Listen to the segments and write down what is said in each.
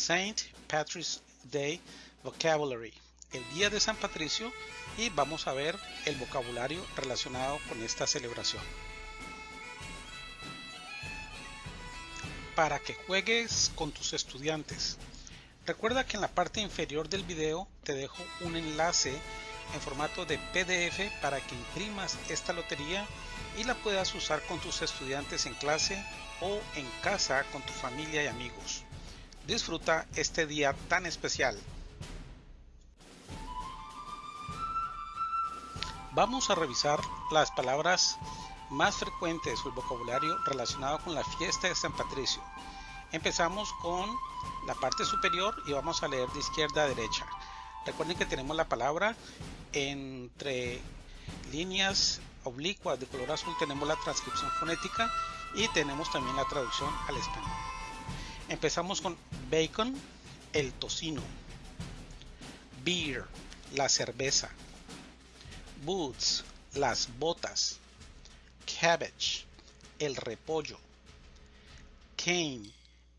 Saint Patrick's Day Vocabulary, el Día de San Patricio, y vamos a ver el vocabulario relacionado con esta celebración. Para que juegues con tus estudiantes. Recuerda que en la parte inferior del video te dejo un enlace en formato de PDF para que imprimas esta lotería y la puedas usar con tus estudiantes en clase o en casa con tu familia y amigos. Disfruta este día tan especial. Vamos a revisar las palabras más frecuentes o el vocabulario relacionado con la fiesta de San Patricio. Empezamos con la parte superior y vamos a leer de izquierda a derecha. Recuerden que tenemos la palabra entre líneas oblicuas de color azul tenemos la transcripción fonética y tenemos también la traducción al español. Empezamos con bacon, el tocino, beer, la cerveza, boots, las botas, cabbage, el repollo, cane,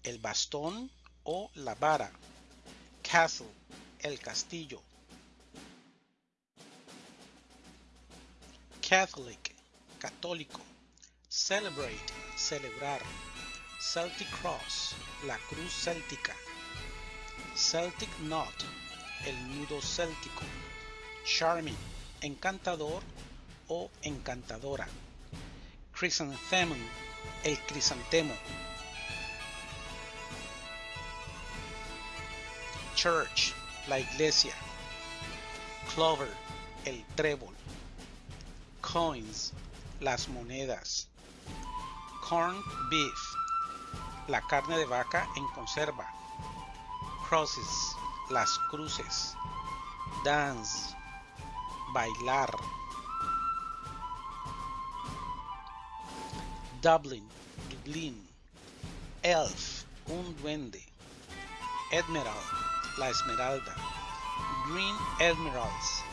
el bastón o la vara, castle, el castillo, Catholic, católico. Celebrate, celebrar. Celtic Cross, la cruz céltica. Celtic Knot, el nudo céltico. Charming, encantador o encantadora. Chrysanthemum, el crisantemo. Church, la iglesia. Clover, el trébol coins, las monedas. Corn beef, la carne de vaca en conserva. Crosses, las cruces. Dance, bailar. Dublin, Dublín. Elf, un duende. Emerald, la esmeralda. Green Emeralds,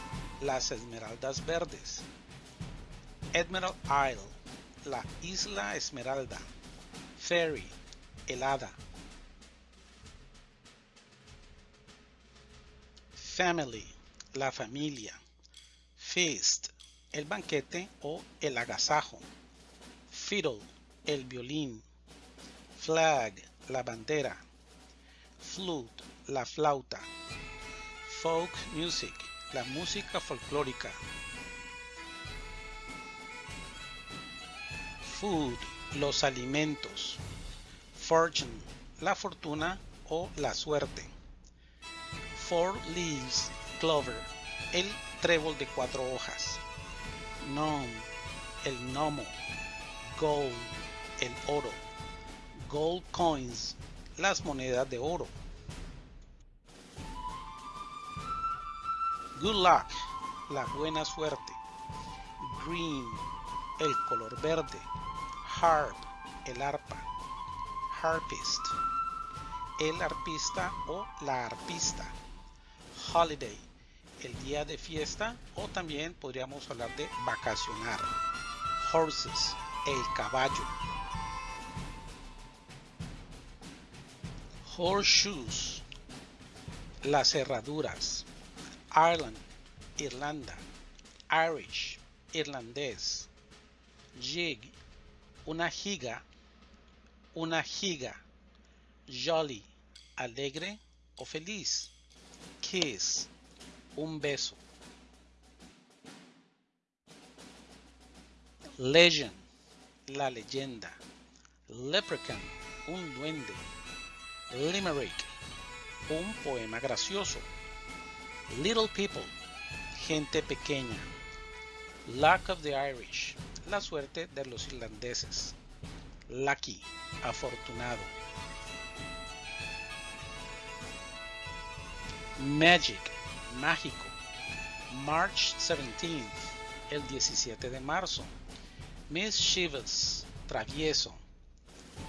las esmeraldas verdes. Emerald Isle, la isla Esmeralda. Fairy, helada. Family, la familia. Feast, el banquete o el agasajo. Fiddle, el violín. Flag, la bandera. Flute, la flauta. Folk music, la música folclórica. food, los alimentos. Fortune, la fortuna o la suerte. Four leaves, clover, el trébol de cuatro hojas. Gnome, el gnomo. Gold, el oro. Gold coins, las monedas de oro. Good luck, la buena suerte. Green, el color verde harp, el arpa, harpist, el arpista o la arpista, holiday, el día de fiesta o también podríamos hablar de vacacionar, horses, el caballo, horseshoes, las cerraduras, Ireland, Irlanda, Irish, irlandés, jig, una giga, una giga, jolly, alegre o feliz, kiss, un beso. Legend, la leyenda. Leprechaun, un duende. Limerick, un poema gracioso. Little people, gente pequeña. Luck of the Irish, la suerte de los irlandeses. Lucky, afortunado. Magic, mágico. March 17th, el 17 de marzo. Mischievous, travieso.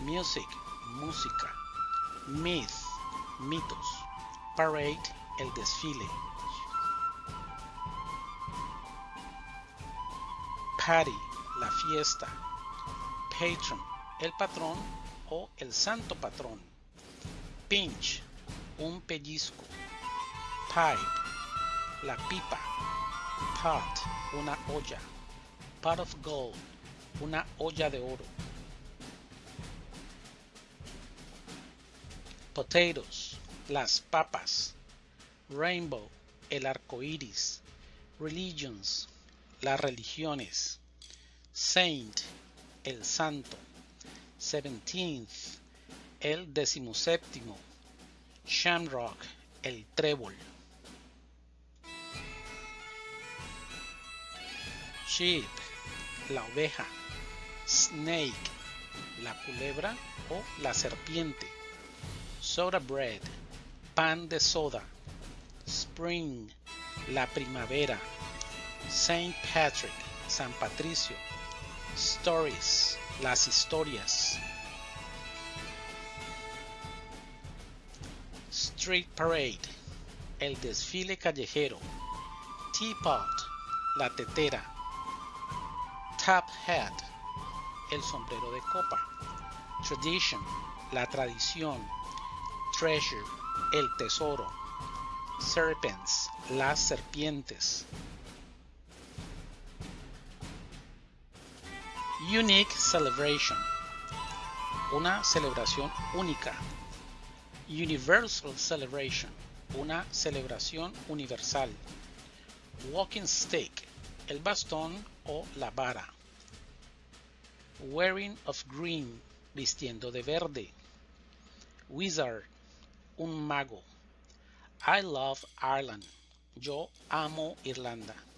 Music, música. Myth, mitos. Parade, el desfile. Party, la fiesta. Patron, el patrón o el santo patrón. Pinch, un pellizco. Pipe, la pipa. Pot, una olla. Pot of gold, una olla de oro. Potatoes, las papas. Rainbow, el arco iris. Religions, las religiones. Saint, el santo. Seventeenth, el decimoséptimo. Shamrock, el trébol. Sheep, la oveja. Snake, la culebra o la serpiente. Soda bread, pan de soda. Spring, la primavera. Saint Patrick, San Patricio. Stories, las historias. Street Parade, el desfile callejero. Teapot, la tetera. Top Hat, el sombrero de copa. Tradition, la tradición. Treasure, el tesoro. Serpents, las serpientes. Unique Celebration, una celebración única. Universal Celebration, una celebración universal. Walking Stick, el bastón o la vara. Wearing of Green, vistiendo de verde. Wizard, un mago. I love Ireland, yo amo Irlanda.